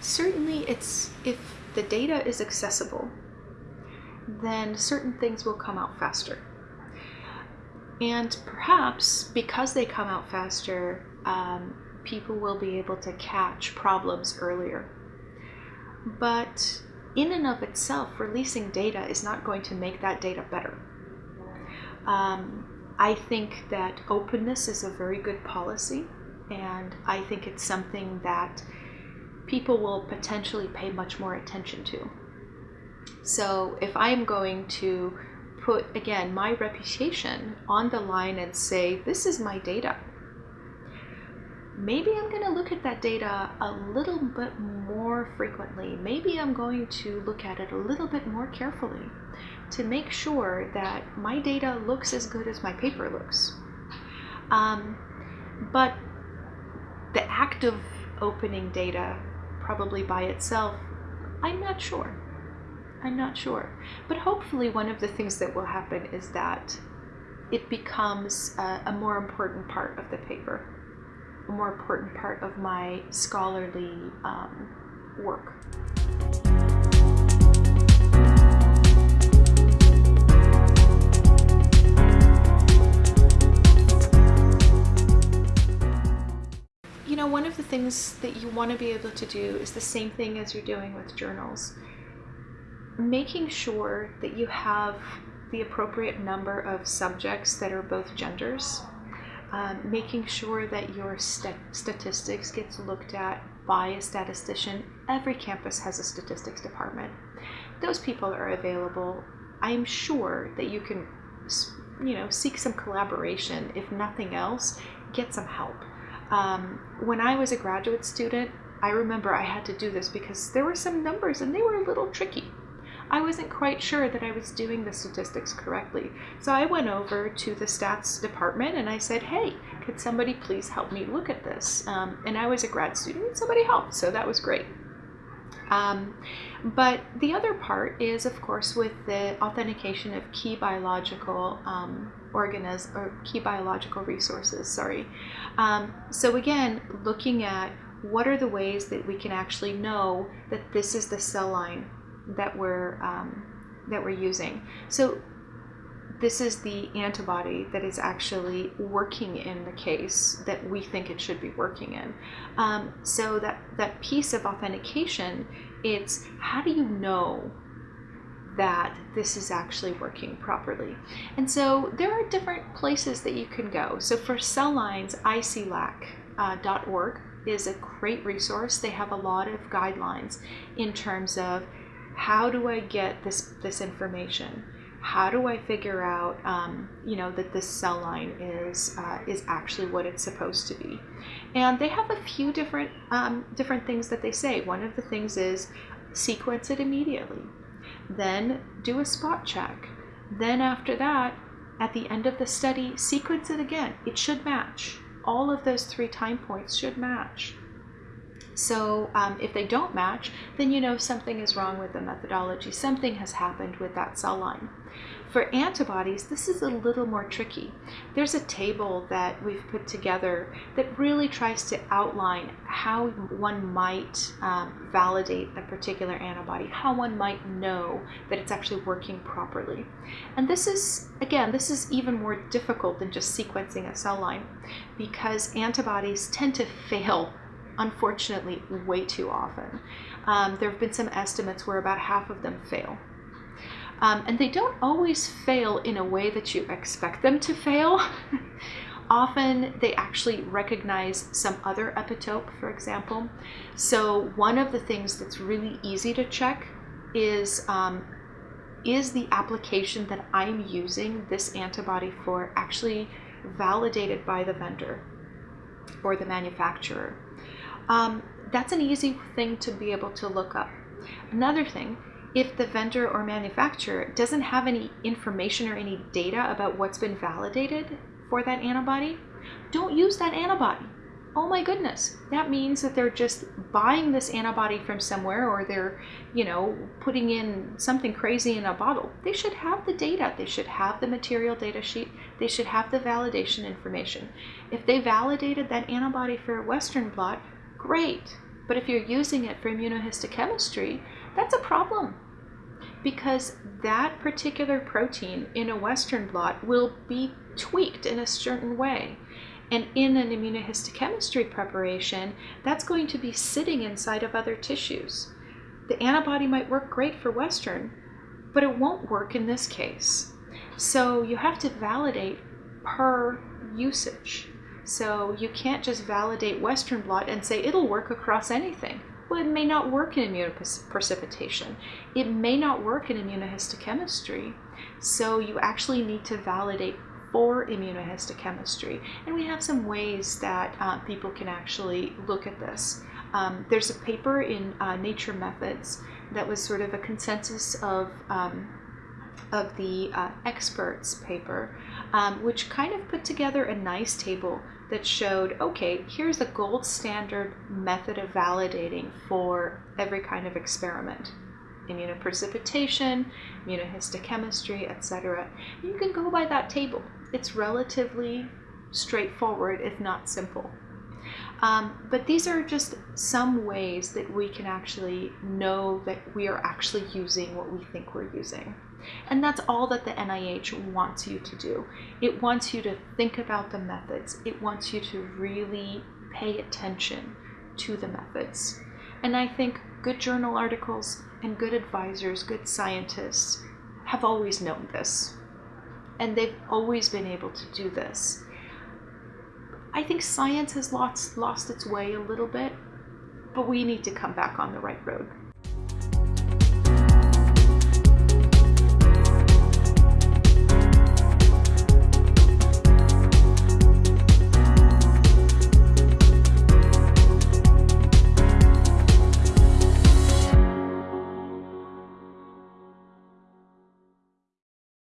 certainly it's if the data is accessible, then certain things will come out faster. And perhaps because they come out faster, um, people will be able to catch problems earlier. But in and of itself, releasing data is not going to make that data better. Um, I think that openness is a very good policy, and I think it's something that people will potentially pay much more attention to. So if I'm going to put, again, my reputation on the line and say, this is my data, maybe I'm going to look at that data a little bit more frequently. Maybe I'm going to look at it a little bit more carefully to make sure that my data looks as good as my paper looks. Um, but the act of opening data, probably by itself, I'm not sure. I'm not sure. But hopefully, one of the things that will happen is that it becomes a, a more important part of the paper a more important part of my scholarly um, work. Know, one of the things that you want to be able to do is the same thing as you're doing with journals. Making sure that you have the appropriate number of subjects that are both genders um, making sure that your st- statistics gets looked at by a statistician. Every campus has a statistics department. Those people are available. I am sure that you can, you know, seek some collaboration. If nothing else, get some help. Um, when I was a graduate student, I remember I had to do this because there were some numbers and they were a little tricky. I wasn't quite sure that I was doing the statistics correctly. So I went over to the stats department and I said, hey, could somebody please help me look at this? Um, and I was a grad student and somebody helped, so that was great. Um, but the other part is, of course, with the authentication of key biological um, organisms or key biological resources. Sorry. Um, so again, looking at what are the ways that we can actually know that this is the cell line that we're um, that we're using. So this is the antibody that is actually working in the case that we think it should be working in. Um, so that that piece of authentication, it's how do you know that this is actually working properly. And so there are different places that you can go. So for cell lines, iclac.org uh, is a great resource. They have a lot of guidelines in terms of how do I get this this information? How do I figure out, um, you know, that this cell line is uh, is actually what it's supposed to be? And they have a few different um, different things that they say. One of the things is sequence it immediately, then do a spot check. Then after that, at the end of the study, sequence it again. It should match. All of those three time points should match. So um, if they don't match, then you know something is wrong with the methodology. Something has happened with that cell line. For antibodies, this is a little more tricky. There's a table that we've put together that really tries to outline how one might um, validate a particular antibody, how one might know that it's actually working properly. And this is, again, this is even more difficult than just sequencing a cell line because antibodies tend to fail unfortunately, way too often. Um, there have been some estimates where about half of them fail. Um, and they don't always fail in a way that you expect them to fail. Often they actually recognize some other epitope, for example. So one of the things that's really easy to check is um, is the application that I'm using this antibody for actually validated by the vendor or the manufacturer? Um, that's an easy thing to be able to look up. Another thing, if the vendor or manufacturer doesn't have any information or any data about what's been validated for that antibody, don't use that antibody. Oh my goodness, that means that they're just buying this antibody from somewhere or they're, you know, putting in something crazy in a bottle. They should have the data. They should have the material data sheet. They should have the validation information. If they validated that antibody for a Western blot, great. But if you're using it for immunohistochemistry, that's a problem because that particular protein in a Western blot will be tweaked in a certain way. And in an immunohistochemistry preparation, that's going to be sitting inside of other tissues. The antibody might work great for Western, but it won't work in this case. So you have to validate per usage. So you can't just validate Western blot and say it'll work across anything. Well, it may not work in immunoprecipitation. It may not work in immunohistochemistry. So you actually need to validate for immunohistochemistry. And we have some ways that uh, people can actually look at this. Um, there's a paper in uh, Nature Methods that was sort of a consensus of, um, of the uh, experts paper, um, which kind of put together a nice table that showed okay, here's a gold standard method of validating for every kind of experiment immunoprecipitation, immunohistochemistry, etc. You can go by that table. It's relatively straightforward, if not simple. Um, but these are just some ways that we can actually know that we are actually using what we think we're using. And that's all that the NIH wants you to do. It wants you to think about the methods. It wants you to really pay attention to the methods. And I think good journal articles and good advisors, good scientists have always known this. And they've always been able to do this. I think science has lost, lost its way a little bit, but we need to come back on the right road.